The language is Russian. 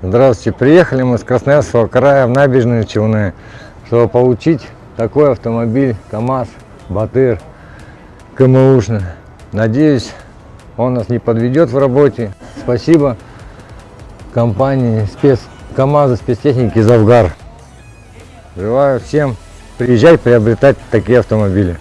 Здравствуйте, приехали мы с Красноярского края в набережные Челны, чтобы получить такой автомобиль КАМАЗ, Батыр, КМУшный. Надеюсь, он нас не подведет в работе. Спасибо компании спец... КАМАЗа спецтехники Завгар. Желаю всем приезжать приобретать такие автомобили.